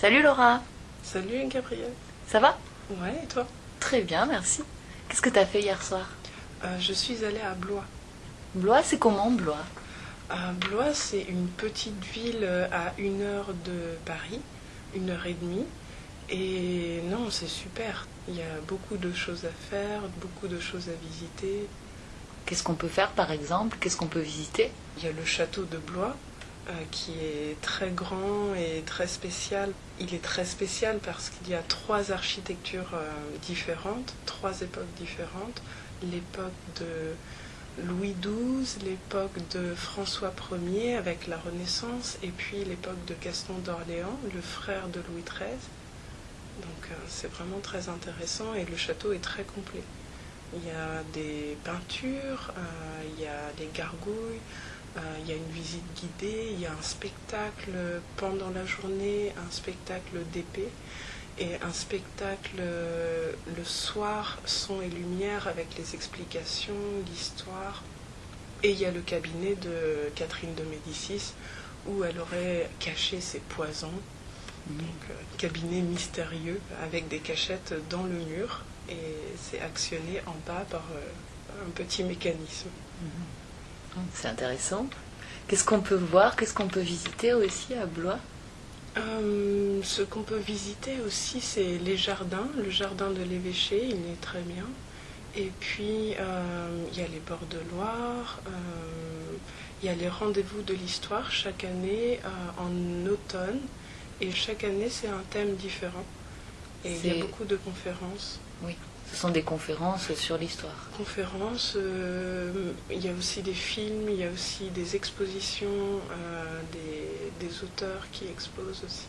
Salut Laura, Salut Gabriel. ça va? Ouais, et toi? Très bien, merci. Qu'est-ce que t'as fait hier soir? Euh, Je suis allée à Blois. Blois, c'est comment Blois? À Blois, c'est une petite ville euh, à une heure de Paris, une heure et demie. Et non, c'est super. Il y a beaucoup de choses à faire, beaucoup de choses à visiter. Qu'est-ce qu'on peut faire par exemple? Qu'est-ce qu'on peut visiter? Il y a le château de Blois euh, qui est très grand et très spécial. Il est très spécial parce qu'il y a trois architectures euh, différentes, trois époques différentes. L'époque de Louis XII, l'époque de François Ier avec la Renaissance et puis l'époque de Gaston d'Orléans, le frère de Louis XIII. Donc euh, c'est vraiment très intéressant et le château est très complet. Il y a des peintures, euh, il y a des gargouilles, euh, il y a une visite guidée, il y a un spectacle pendant la journée, un spectacle d'épée et un spectacle euh, le soir, son et lumière avec les explications, l'histoire. Et il y a le cabinet de Catherine de Médicis où elle aurait caché ses poisons. Donc, euh, cabinet mystérieux avec des cachettes dans le mur et c'est actionné en bas par euh, un petit mécanisme. C'est intéressant. Qu'est-ce qu'on peut voir Qu'est-ce qu'on peut visiter aussi à Blois? Euh, ce qu'on peut visiter aussi, c'est les jardins. Le jardin de l'évêché, il est très bien. Et puis, euh, il y a les bords de Loire. euh, il y a les rendez-vous de l'histoire chaque année en automne. Et chaque année, c'est un thème différent. Et il y a beaucoup de conférences. Ce sont des conférences sur l'histoire. conférences, euh, il y a aussi des films, il y a aussi des expositions, euh, des, des auteurs qui exposent aussi.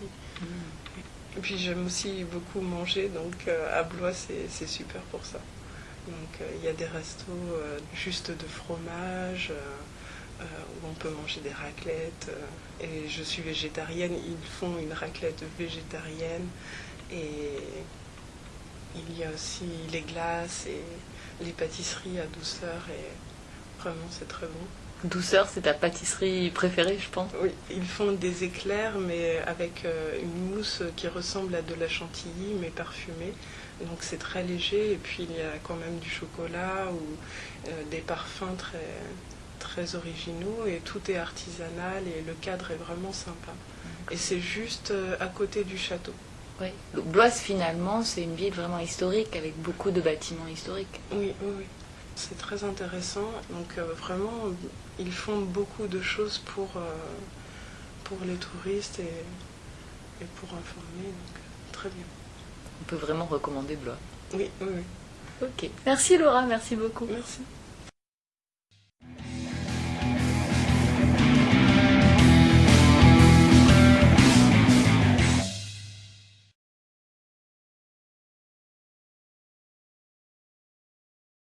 Et puis j'aime aussi beaucoup manger, donc euh, à Blois c'est super pour ça. Donc il y a des restos juste de fromage, où on peut manger des raclettes. et je suis végétarienne, ils font une raclette végétarienne. Et il y a aussi les glaces et les pâtisseries à douceur. Et vraiment c'est très bon. Douceur, c'est ta pâtisserie préférée, je pense. Oui, ils font des éclairs, mais avec euh, une mousse qui ressemble à de la chantilly, mais parfumée. Donc c'est très léger, et puis il y a quand même du chocolat ou euh, des parfums très, très originaux, et tout est artisanal, et le cadre est vraiment sympa. Et c'est juste euh, à côté du château. Oui. Donc, Blois, finalement, c'est une ville vraiment historique avec beaucoup de bâtiments historiques. Oui, oui, oui. C'est très intéressant. Donc euh, vraiment, ils font beaucoup de choses pour, euh, pour les touristes et, et pour informer. Donc très bien. On peut vraiment recommander Blois. Oui, oui, oui. Ok. Merci Laura, merci beaucoup. Merci.